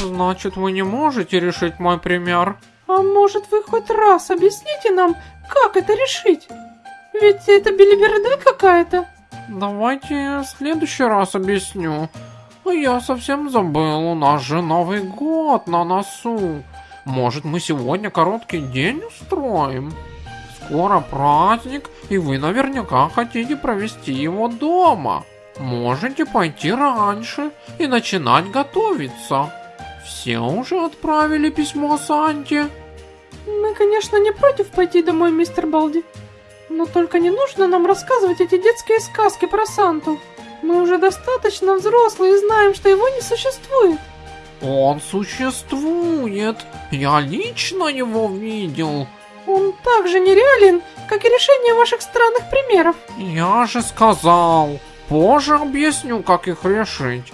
Значит, вы не можете решить мой пример? А может вы хоть раз объясните нам, как это решить? Ведь это белиберда какая-то. Давайте в следующий раз объясню. Я совсем забыл, у нас же Новый год на носу. Может, мы сегодня короткий день устроим? Скоро праздник, и вы наверняка хотите провести его дома. Можете пойти раньше и начинать готовиться. Все уже отправили письмо Санте. Мы, конечно, не против пойти домой, мистер Балди. Но только не нужно нам рассказывать эти детские сказки про Санту. Мы уже достаточно взрослые и знаем, что его не существует. Он существует. Я лично его видел. Он так же нереален, как и решение ваших странных примеров. Я же сказал. Позже объясню, как их решить.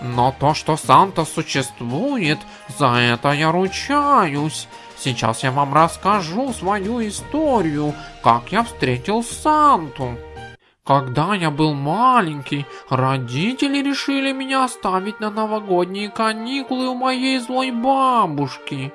Но то, что Санта существует, за это я ручаюсь. Сейчас я вам расскажу свою историю, как я встретил Санту. Когда я был маленький, родители решили меня оставить на новогодние каникулы у моей злой бабушки.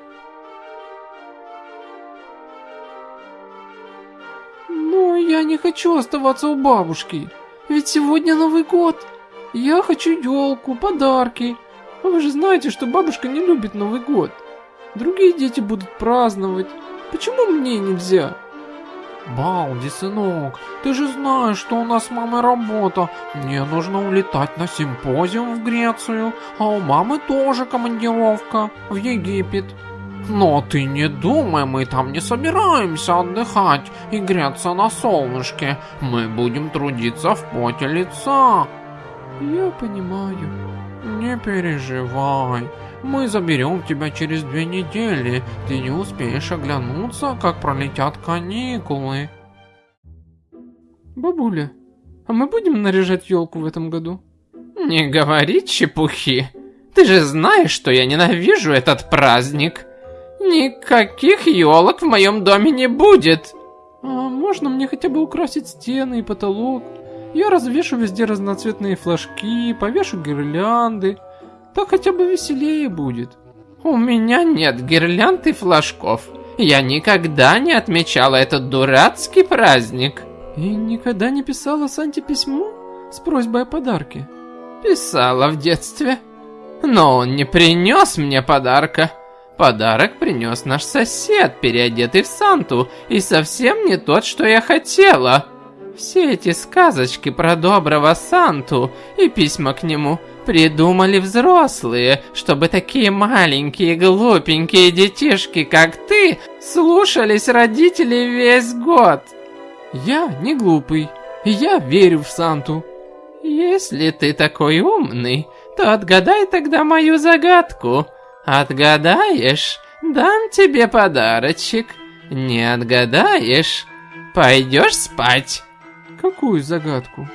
Но я не хочу оставаться у бабушки, ведь сегодня Новый год. Я хочу елку, подарки. Вы же знаете, что бабушка не любит Новый год. Другие дети будут праздновать. Почему мне нельзя? Балди, сынок, ты же знаешь, что у нас с мамой работа. Мне нужно улетать на симпозиум в Грецию, а у мамы тоже командировка в Египет. Но ты не думай, мы там не собираемся отдыхать и греться на солнышке. Мы будем трудиться в поте лица. Я понимаю. Не переживай. Мы заберем тебя через две недели. Ты не успеешь оглянуться, как пролетят каникулы. Бабуля, а мы будем наряжать елку в этом году? Не говори чепухи. Ты же знаешь, что я ненавижу этот праздник. Никаких елок в моем доме не будет. А можно мне хотя бы украсить стены и потолок? Я развешу везде разноцветные флажки, повешу гирлянды. Так хотя бы веселее будет. У меня нет гирлянд и флажков. Я никогда не отмечала этот дурацкий праздник. И никогда не писала Санте письмо с просьбой о подарке? Писала в детстве. Но он не принес мне подарка. Подарок принес наш сосед, переодетый в Санту, и совсем не тот, что я хотела. Все эти сказочки про доброго Санту и письма к нему придумали взрослые, чтобы такие маленькие глупенькие детишки, как ты, слушались родителей весь год. Я не глупый, я верю в Санту. Если ты такой умный, то отгадай тогда мою загадку. Отгадаешь, дам тебе подарочек. Не отгадаешь, пойдешь спать. Какую загадку?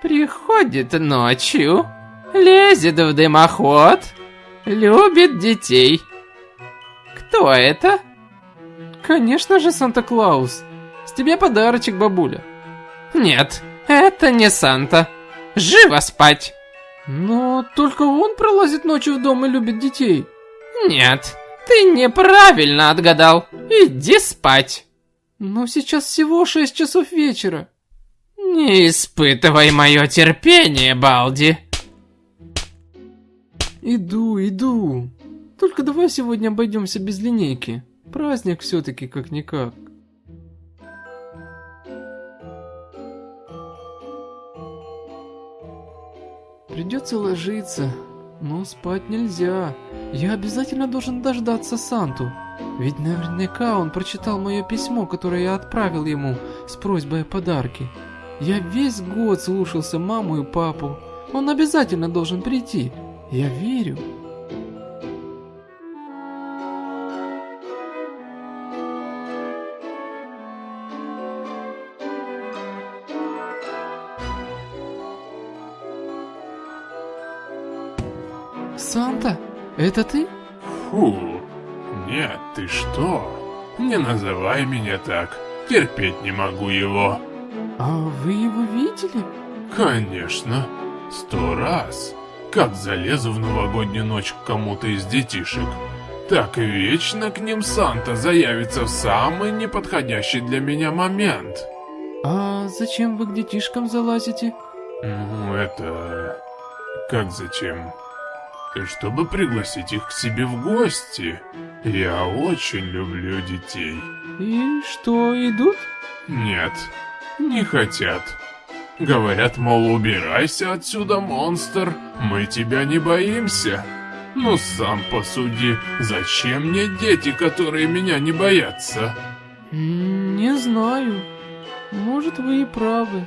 Приходит ночью, лезет в дымоход, любит детей. Кто это? Конечно же, Санта-Клаус. С тебя подарочек, бабуля. Нет, это не Санта. Живо спать. Но только он пролазит ночью в дом и любит детей. Нет, ты неправильно отгадал. Иди спать. Но сейчас всего 6 часов вечера. Не испытывай мое терпение, Балди. Иду, иду. Только давай сегодня обойдемся без линейки. Праздник все-таки как-никак. Придется ложиться, но спать нельзя. Я обязательно должен дождаться Санту. Ведь наверняка он прочитал мое письмо, которое я отправил ему с просьбой о подарке. Я весь год слушался маму и папу. Он обязательно должен прийти. Я верю. Санта, это ты? Фу, нет, ты что? Не называй меня так, терпеть не могу его. А вы его видели? Конечно, сто раз. как залезу в новогоднюю ночь к кому-то из детишек, так вечно к ним Санта заявится в самый неподходящий для меня момент. А зачем вы к детишкам залазите? Ну, это... Как зачем? Чтобы пригласить их к себе в гости. Я очень люблю детей. И что, идут? Нет, не хотят. Говорят, мол, убирайся отсюда, монстр, мы тебя не боимся. Ну сам посуди, зачем мне дети, которые меня не боятся? Не знаю. Может, вы и правы.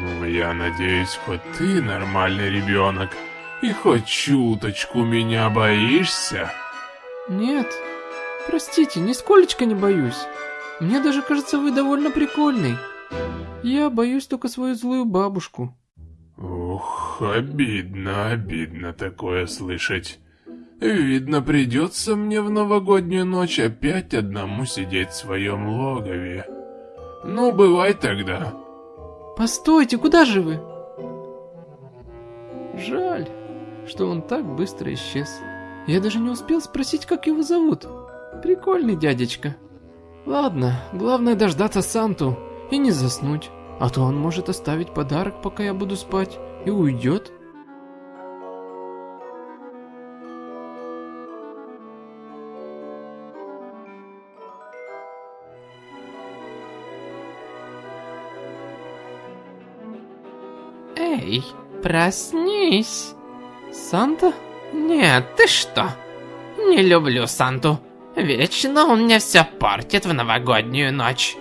Ну, я надеюсь, хоть ты нормальный ребенок, и хоть чуточку меня боишься. Нет, простите, нисколечко не боюсь. Мне даже кажется, вы довольно прикольный. Я боюсь только свою злую бабушку. Ух, обидно, обидно такое слышать. Видно, придется мне в новогоднюю ночь опять одному сидеть в своем логове. Ну, бывай тогда. Постойте, куда же вы? Жаль, что он так быстро исчез. Я даже не успел спросить, как его зовут. Прикольный дядечка. Ладно, главное дождаться Санту и не заснуть. А то он может оставить подарок, пока я буду спать, и уйдет. Эй, проснись. Санта? Нет, ты что? Не люблю Санту. Вечно он мне все портит в новогоднюю ночь.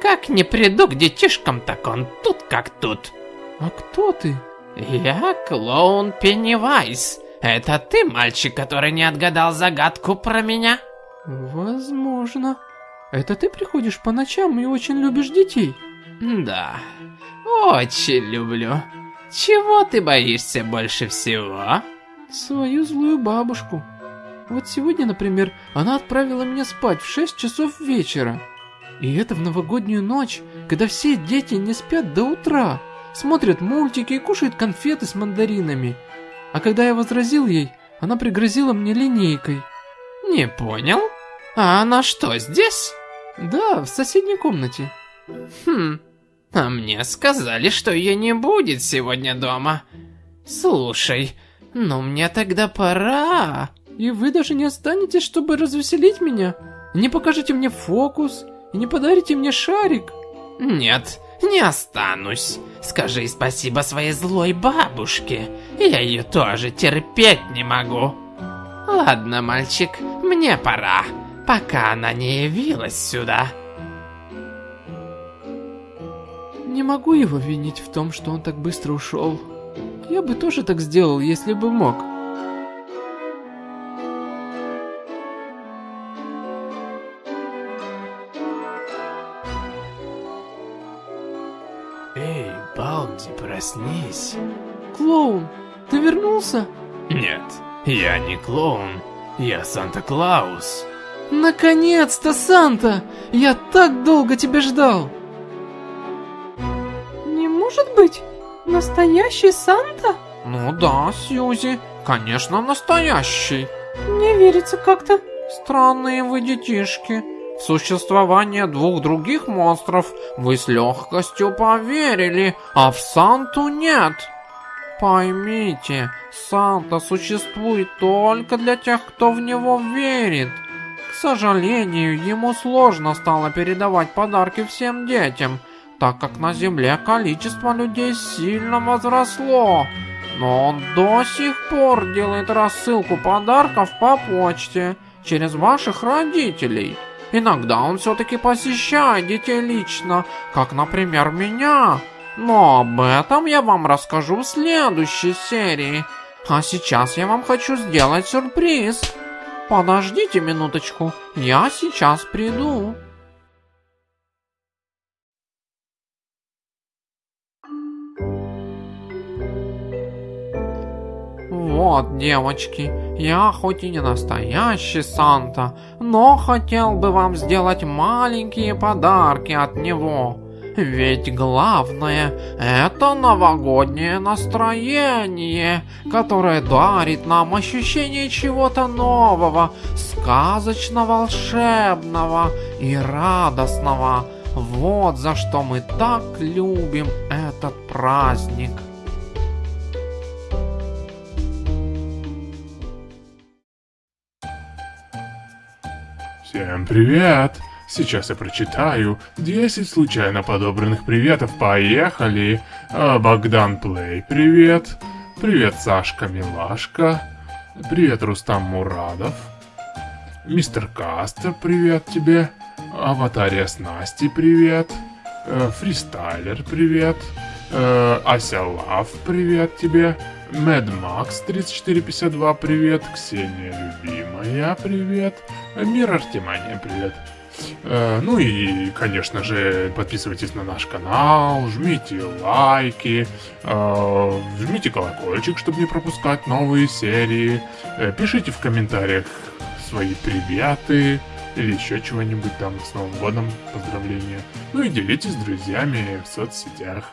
Как не приду к детишкам, так он тут как тут. А кто ты? Я клоун Пеннивайз. Это ты, мальчик, который не отгадал загадку про меня? Возможно. Это ты приходишь по ночам и очень любишь детей? Да, очень люблю. Чего ты боишься больше всего? Свою злую бабушку. Вот сегодня, например, она отправила меня спать в 6 часов вечера. И это в новогоднюю ночь, когда все дети не спят до утра, смотрят мультики и кушают конфеты с мандаринами. А когда я возразил ей, она пригрозила мне линейкой. Не понял? А она что, здесь? Да, в соседней комнате. Хм, а мне сказали, что ее не будет сегодня дома. Слушай, ну мне тогда пора. И вы даже не останетесь, чтобы развеселить меня? Не покажете мне фокус? И не подарите мне шарик? Нет, не останусь. Скажи спасибо своей злой бабушке. Я ее тоже терпеть не могу. Ладно, мальчик, мне пора, пока она не явилась сюда. Не могу его винить в том, что он так быстро ушел. Я бы тоже так сделал, если бы мог. Эй, Балди, проснись. Клоун, ты вернулся? Нет, я не клоун, я Санта-Клаус. Наконец-то, Санта! Я так долго тебя ждал! Не может быть, настоящий Санта? Ну да, Сьюзи, конечно настоящий. Не верится как-то. Странные вы детишки. Существование двух других монстров вы с легкостью поверили, а в Санту нет. Поймите, Санта существует только для тех, кто в него верит. К сожалению, ему сложно стало передавать подарки всем детям, так как на Земле количество людей сильно возросло. Но он до сих пор делает рассылку подарков по почте через ваших родителей. Иногда он все-таки посещает детей лично, как, например, меня. Но об этом я вам расскажу в следующей серии. А сейчас я вам хочу сделать сюрприз. Подождите минуточку, я сейчас приду. Вот, девочки, я хоть и не настоящий Санта, но хотел бы вам сделать маленькие подарки от него. Ведь главное – это новогоднее настроение, которое дарит нам ощущение чего-то нового, сказочно-волшебного и радостного. Вот за что мы так любим этот праздник. Всем привет! Сейчас я прочитаю 10 случайно подобранных приветов. Поехали! А, Богдан Плей, привет. Привет, Сашка Милашка. Привет, Рустам Мурадов. Мистер Кастер, привет тебе. Аватария с Настей, привет. Э, Фристайлер, привет. Э, Ася Лав, привет тебе. Мэд Макс 3452, привет. Ксения Любимая, привет. Мир Артемания, привет. Э, ну и, конечно же, подписывайтесь на наш канал, жмите лайки, э, жмите колокольчик, чтобы не пропускать новые серии. Э, пишите в комментариях свои приветы или еще чего-нибудь там с Новым годом, поздравления. Ну и делитесь с друзьями в соцсетях.